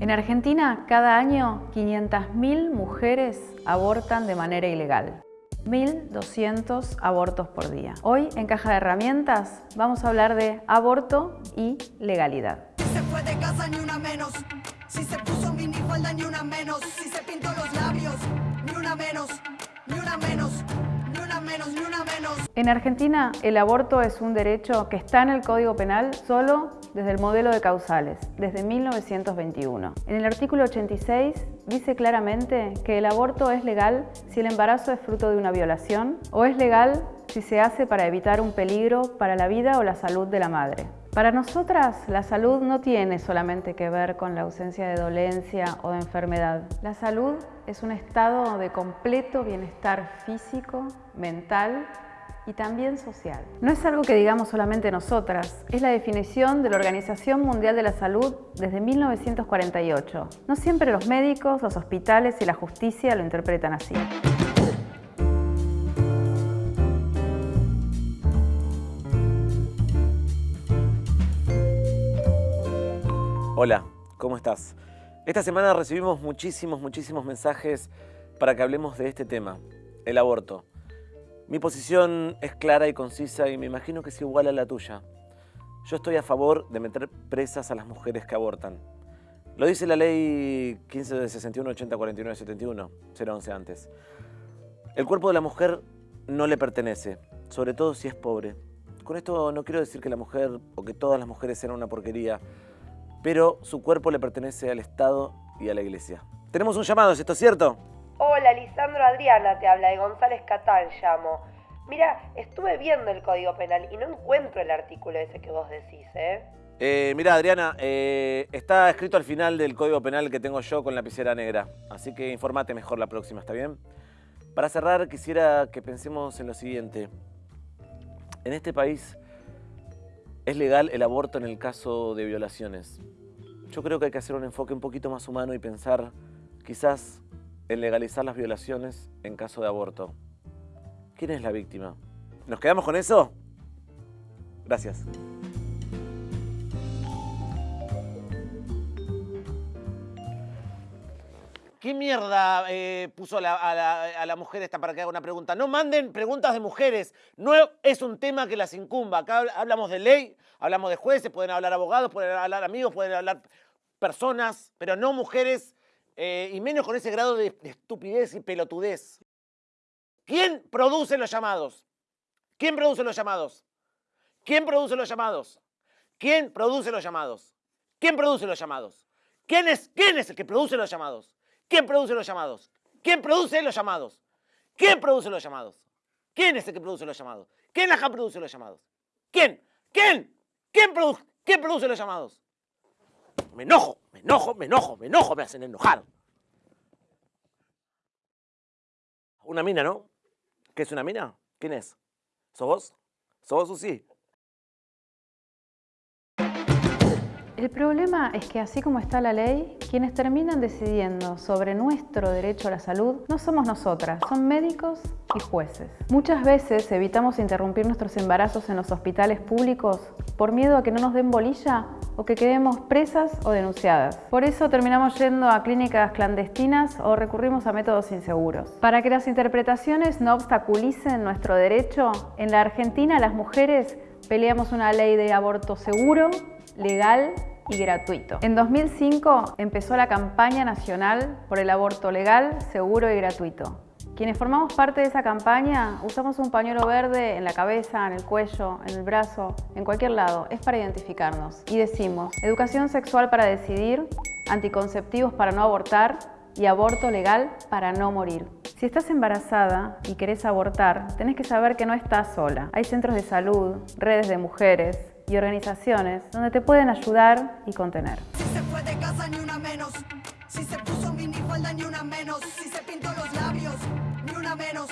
En Argentina, cada año 500.000 mujeres abortan de manera ilegal. 1.200 abortos por día. Hoy, en Caja de Herramientas, vamos a hablar de aborto y legalidad. se fue de casa ni una menos, si se puso ni una menos, si se pintó los labios ni una menos, ni una menos, ni una menos, ni una menos. En Argentina, el aborto es un derecho que está en el Código Penal solo desde el modelo de causales, desde 1921. En el artículo 86 dice claramente que el aborto es legal si el embarazo es fruto de una violación o es legal si se hace para evitar un peligro para la vida o la salud de la madre. Para nosotras, la salud no tiene solamente que ver con la ausencia de dolencia o de enfermedad. La salud es un estado de completo bienestar físico, mental y también social. No es algo que digamos solamente nosotras, es la definición de la Organización Mundial de la Salud desde 1948. No siempre los médicos, los hospitales y la justicia lo interpretan así. Hola, ¿cómo estás? Esta semana recibimos muchísimos, muchísimos mensajes para que hablemos de este tema, el aborto. Mi posición es clara y concisa y me imagino que es igual a la tuya. Yo estoy a favor de meter presas a las mujeres que abortan. Lo dice la ley 15 de 61, 80, 49, 71, 011 antes. El cuerpo de la mujer no le pertenece, sobre todo si es pobre. Con esto no quiero decir que la mujer o que todas las mujeres sean una porquería, pero su cuerpo le pertenece al Estado y a la Iglesia. Tenemos un llamado, ¿es esto cierto? Hola, Lisandro Adriana, te habla de González Catán, llamo. Mira, estuve viendo el Código Penal y no encuentro el artículo ese que vos decís, ¿eh? Eh, mira, Adriana, eh, está escrito al final del Código Penal que tengo yo con lapicera negra, así que informate mejor la próxima, ¿está bien? Para cerrar, quisiera que pensemos en lo siguiente. En este país es legal el aborto en el caso de violaciones. Yo creo que hay que hacer un enfoque un poquito más humano y pensar quizás en legalizar las violaciones en caso de aborto. ¿Quién es la víctima? ¿Nos quedamos con eso? Gracias. ¿Qué mierda eh, puso a la, mujer esta para que haga una pregunta? No manden preguntas de mujeres. No es un tema que las incumba. Acá habl- hablamos de ley, hablamos de jueces, pueden hablar abogados, pueden hablar amigos, pueden hablar personas, pero no mujeres, eh, y menos con ese grado de estupidez y pelotudez. ¿Quién produce los llamados? ¿Quién produce los llamados? ¿Quién produce los llamados? ¿Quién produce los llamados? ¿Quién produce los llamados? ¿Quién es, quién es el que produce los llamados? ¿Quién produce los llamados? ¿Quién produce los llamados? ¿Quién produce los llamados? ¿Quién es el que produce los llamados? ¿Quién acá produce los llamados? ¿Quién? ¿Quién? ¿Quién, produ- ¿Quién produce los llamados? Me enojo, me enojo, me enojo, me enojo, me hacen enojar. Una mina, ¿no? ¿Qué es una mina? ¿Quién es? ¿Sos vos? ¿Sos vos, Susi? El problema es que así como está la ley, quienes terminan decidiendo sobre nuestro derecho a la salud no somos nosotras, son médicos y jueces. Muchas veces evitamos interrumpir nuestros embarazos en los hospitales públicos por miedo a que no nos den bolilla o que quedemos presas o denunciadas. Por eso terminamos yendo a clínicas clandestinas o recurrimos a métodos inseguros. Para que las interpretaciones no obstaculicen nuestro derecho, en la Argentina las mujeres peleamos una ley de aborto seguro, legal y gratuito. En 2005 empezó la campaña nacional por el aborto legal, seguro y gratuito. Quienes formamos parte de esa campaña usamos un pañuelo verde en la cabeza, en el cuello, en el brazo, en cualquier lado. Es para identificarnos. Y decimos, educación sexual para decidir, anticonceptivos para no abortar y aborto legal para no morir. Si estás embarazada y querés abortar, tenés que saber que no estás sola. Hay centros de salud, redes de mujeres y organizaciones donde te pueden ayudar y contener. Si se fue de casa ni una menos, si se puso minifalda ni una menos, si se pintó los labios ni una menos,